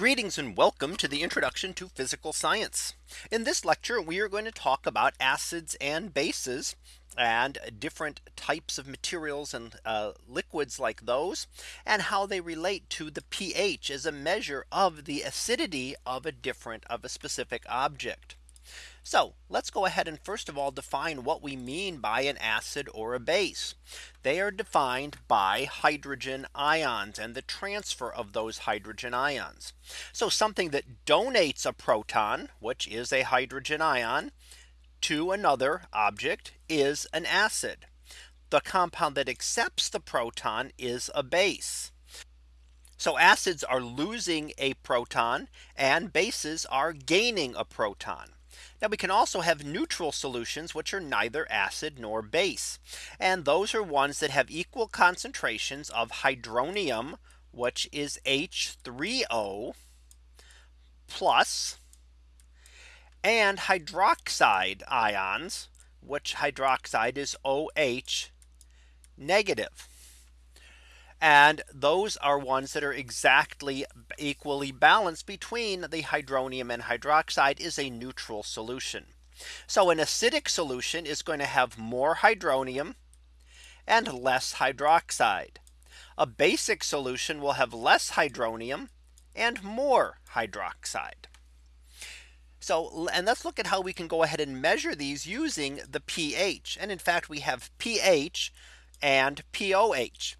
Greetings and welcome to the introduction to physical science. In this lecture, we are going to talk about acids and bases and different types of materials and uh, liquids like those and how they relate to the pH as a measure of the acidity of a different of a specific object. So let's go ahead and first of all define what we mean by an acid or a base. They are defined by hydrogen ions and the transfer of those hydrogen ions. So something that donates a proton, which is a hydrogen ion to another object is an acid. The compound that accepts the proton is a base. So acids are losing a proton and bases are gaining a proton. Now we can also have neutral solutions which are neither acid nor base. And those are ones that have equal concentrations of hydronium, which is H3O plus and hydroxide ions, which hydroxide is OH negative. And those are ones that are exactly equally balanced between the hydronium and hydroxide is a neutral solution. So an acidic solution is going to have more hydronium and less hydroxide. A basic solution will have less hydronium and more hydroxide. So and let's look at how we can go ahead and measure these using the pH. And in fact, we have pH and POH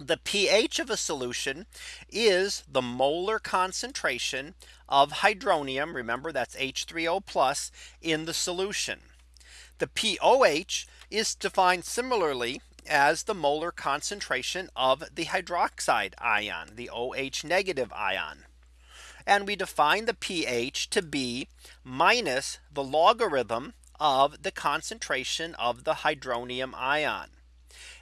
the pH of a solution is the molar concentration of hydronium. Remember that's H3O plus in the solution. The POH is defined similarly as the molar concentration of the hydroxide ion, the OH negative ion. And we define the pH to be minus the logarithm of the concentration of the hydronium ion.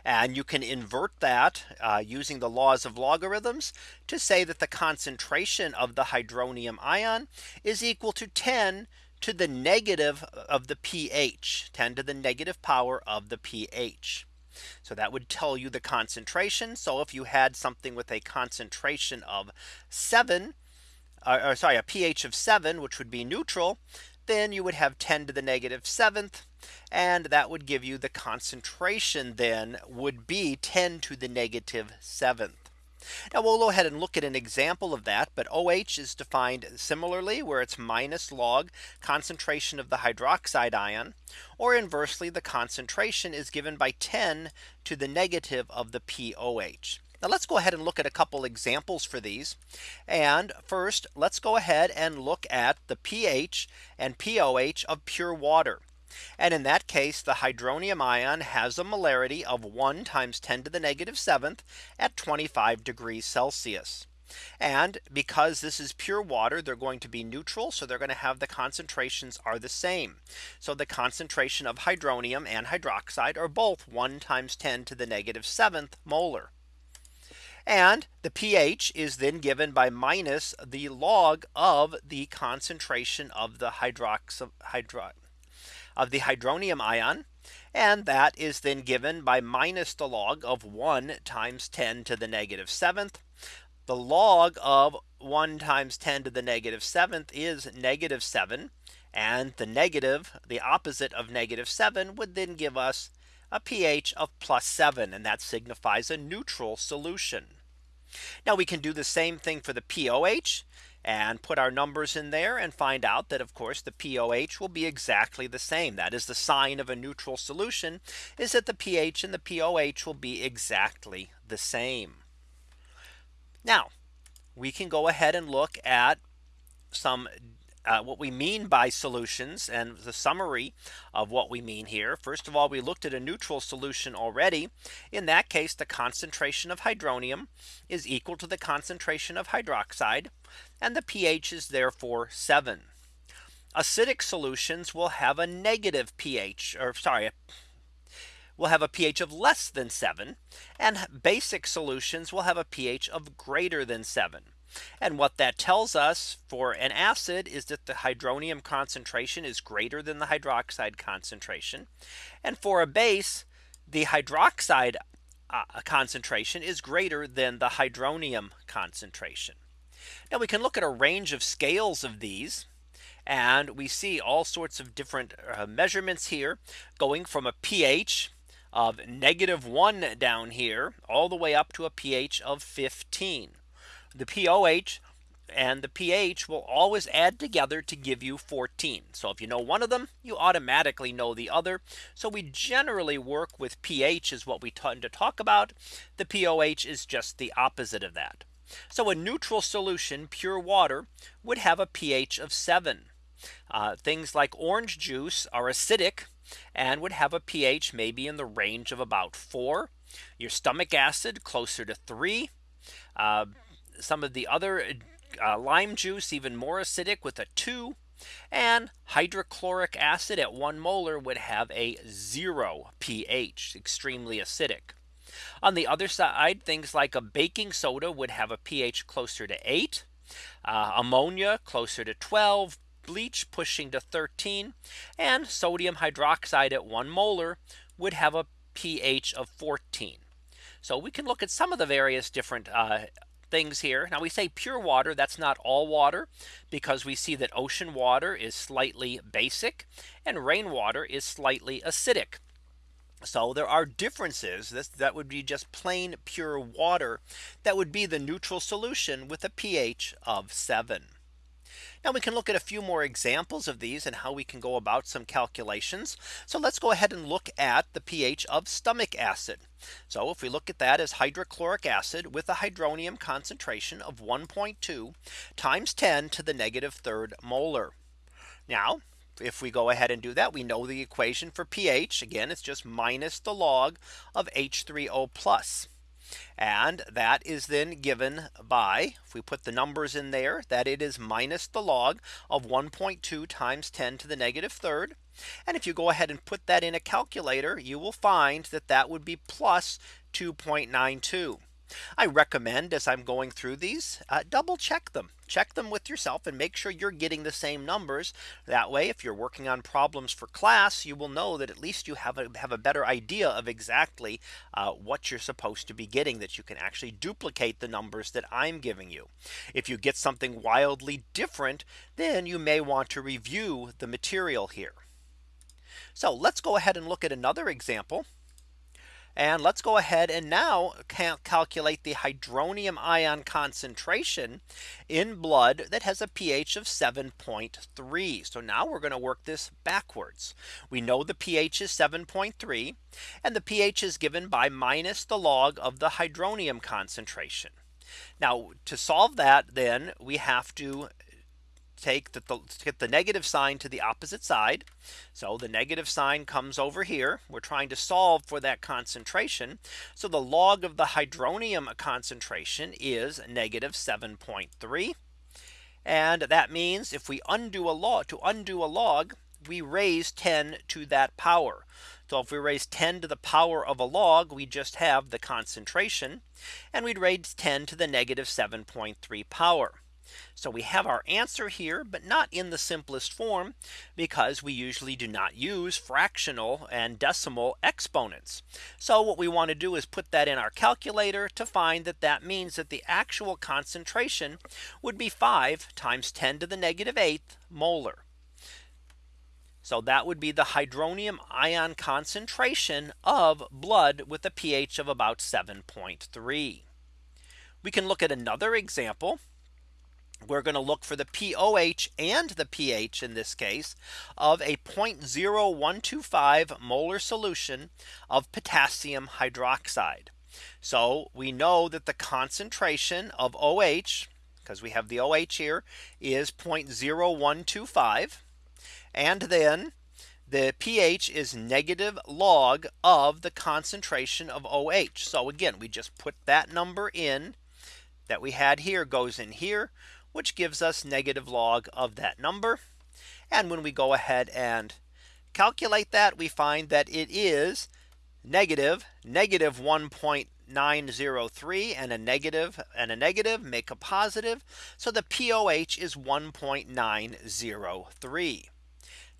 And you can invert that uh, using the laws of logarithms to say that the concentration of the hydronium ion is equal to 10 to the negative of the pH 10 to the negative power of the pH. So that would tell you the concentration. So if you had something with a concentration of 7 or, or sorry a pH of 7 which would be neutral then you would have 10 to the negative seventh and that would give you the concentration then would be 10 to the negative seventh. Now we'll go ahead and look at an example of that. But OH is defined similarly where it's minus log concentration of the hydroxide ion or inversely the concentration is given by 10 to the negative of the POH. Now let's go ahead and look at a couple examples for these. And first, let's go ahead and look at the pH and POH of pure water. And in that case, the hydronium ion has a molarity of 1 times 10 to the negative negative seventh at 25 degrees Celsius. And because this is pure water, they're going to be neutral. So they're going to have the concentrations are the same. So the concentration of hydronium and hydroxide are both 1 times 10 to the negative negative seventh molar. And the pH is then given by minus the log of the concentration of the hydrox hydro of the hydronium ion. And that is then given by minus the log of 1 times 10 to the negative seventh. The log of 1 times 10 to the negative seventh is negative 7. And the negative, the opposite of negative 7 would then give us a pH of plus 7. And that signifies a neutral solution. Now we can do the same thing for the POH and put our numbers in there and find out that of course the POH will be exactly the same. That is the sign of a neutral solution is that the pH and the POH will be exactly the same. Now we can go ahead and look at some uh, what we mean by solutions and the summary of what we mean here. First of all, we looked at a neutral solution already. In that case, the concentration of hydronium is equal to the concentration of hydroxide and the pH is therefore 7. Acidic solutions will have a negative pH or sorry will have a pH of less than 7 and basic solutions will have a pH of greater than 7. And what that tells us for an acid is that the hydronium concentration is greater than the hydroxide concentration. And for a base, the hydroxide uh, concentration is greater than the hydronium concentration. Now we can look at a range of scales of these. And we see all sorts of different uh, measurements here going from a pH of negative one down here all the way up to a pH of 15. The pOH and the pH will always add together to give you 14. So if you know one of them, you automatically know the other. So we generally work with pH is what we tend to talk about. The pOH is just the opposite of that. So a neutral solution, pure water, would have a pH of 7. Uh, things like orange juice are acidic and would have a pH maybe in the range of about 4. Your stomach acid closer to 3. Uh, some of the other uh, lime juice even more acidic with a 2 and hydrochloric acid at 1 molar would have a 0 pH extremely acidic. On the other side things like a baking soda would have a pH closer to 8 uh, ammonia closer to 12 bleach pushing to 13 and sodium hydroxide at 1 molar would have a pH of 14. So we can look at some of the various different uh, things here. Now we say pure water. That's not all water because we see that ocean water is slightly basic and rainwater is slightly acidic. So there are differences this that would be just plain pure water that would be the neutral solution with a pH of 7. Now we can look at a few more examples of these and how we can go about some calculations. So let's go ahead and look at the pH of stomach acid. So if we look at that as hydrochloric acid with a hydronium concentration of 1.2 times 10 to the negative third molar. Now if we go ahead and do that, we know the equation for pH. Again, it's just minus the log of H3O plus. And that is then given by if we put the numbers in there that it is minus the log of 1.2 times 10 to the negative third. And if you go ahead and put that in a calculator, you will find that that would be plus 2.92. I recommend as I'm going through these uh, double check them. Check them with yourself and make sure you're getting the same numbers. That way if you're working on problems for class you will know that at least you have a have a better idea of exactly uh, what you're supposed to be getting that you can actually duplicate the numbers that I'm giving you. If you get something wildly different then you may want to review the material here. So let's go ahead and look at another example and let's go ahead and now cal calculate the hydronium ion concentration in blood that has a pH of 7.3. So now we're going to work this backwards. We know the pH is 7.3 and the pH is given by minus the log of the hydronium concentration. Now to solve that then we have to take the, get the negative sign to the opposite side. So the negative sign comes over here. We're trying to solve for that concentration. So the log of the hydronium concentration is negative 7.3. And that means if we undo a log to undo a log, we raise 10 to that power. So if we raise 10 to the power of a log, we just have the concentration and we'd raise 10 to the negative 7.3 power. So we have our answer here, but not in the simplest form because we usually do not use fractional and decimal exponents. So what we want to do is put that in our calculator to find that that means that the actual concentration would be 5 times 10 to the negative 8th molar. So that would be the hydronium ion concentration of blood with a pH of about 7.3. We can look at another example we're going to look for the pOH and the pH in this case of a 0.0125 molar solution of potassium hydroxide. So we know that the concentration of OH because we have the OH here is 0.0125 and then the pH is negative log of the concentration of OH. So again, we just put that number in that we had here goes in here which gives us negative log of that number. And when we go ahead and calculate that, we find that it is negative negative 1.903 and a negative and a negative make a positive. So the pOH is 1.903.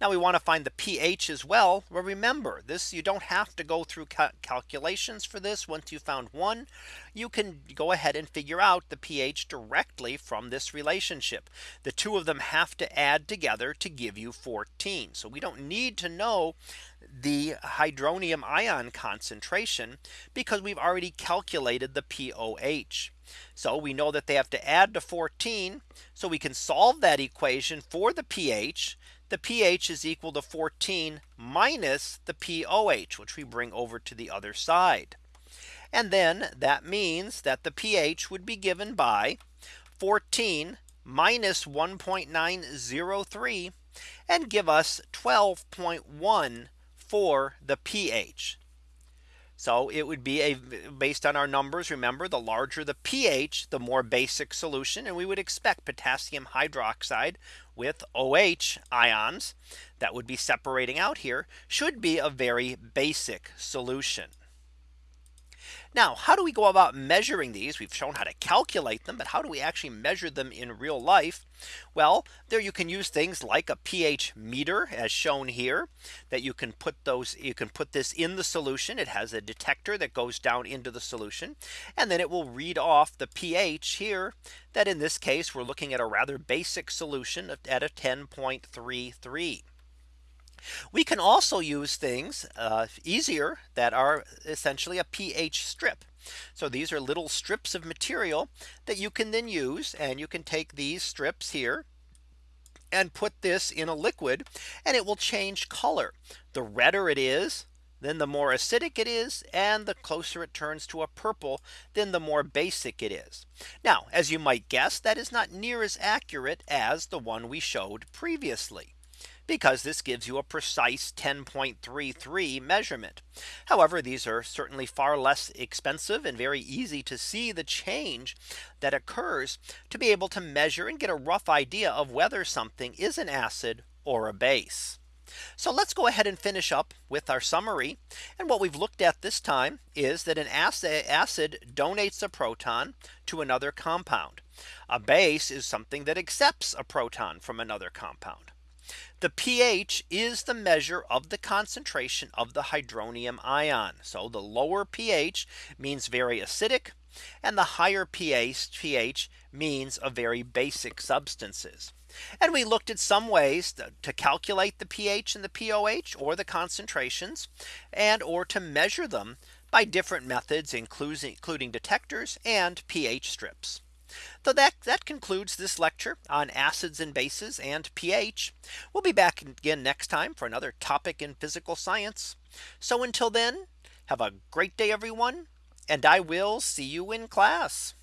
Now we want to find the pH as well. Well, remember this you don't have to go through cal calculations for this. Once you found one, you can go ahead and figure out the pH directly from this relationship. The two of them have to add together to give you 14. So we don't need to know the hydronium ion concentration because we've already calculated the pOH. So we know that they have to add to 14. So we can solve that equation for the pH the pH is equal to 14 minus the pOH, which we bring over to the other side. And then that means that the pH would be given by 14 minus 1.903 and give us 12.1 for the pH. So it would be a based on our numbers. Remember, the larger the pH, the more basic solution. And we would expect potassium hydroxide with OH ions that would be separating out here should be a very basic solution. Now, how do we go about measuring these? We've shown how to calculate them, but how do we actually measure them in real life? Well, there you can use things like a pH meter as shown here that you can put those you can put this in the solution. It has a detector that goes down into the solution and then it will read off the pH here that in this case we're looking at a rather basic solution at a 10.33. We can also use things uh, easier that are essentially a pH strip. So these are little strips of material that you can then use and you can take these strips here and put this in a liquid and it will change color. The redder it is, then the more acidic it is and the closer it turns to a purple then the more basic it is. Now as you might guess that is not near as accurate as the one we showed previously because this gives you a precise 10.33 measurement. However, these are certainly far less expensive and very easy to see the change that occurs to be able to measure and get a rough idea of whether something is an acid or a base. So let's go ahead and finish up with our summary. And what we've looked at this time is that an acid donates a proton to another compound. A base is something that accepts a proton from another compound. The pH is the measure of the concentration of the hydronium ion. So the lower pH means very acidic and the higher pH means a very basic substances. And we looked at some ways to calculate the pH and the pOH or the concentrations and or to measure them by different methods including, including detectors and pH strips. So that that concludes this lecture on acids and bases and pH. We'll be back again next time for another topic in physical science. So until then, have a great day, everyone, and I will see you in class.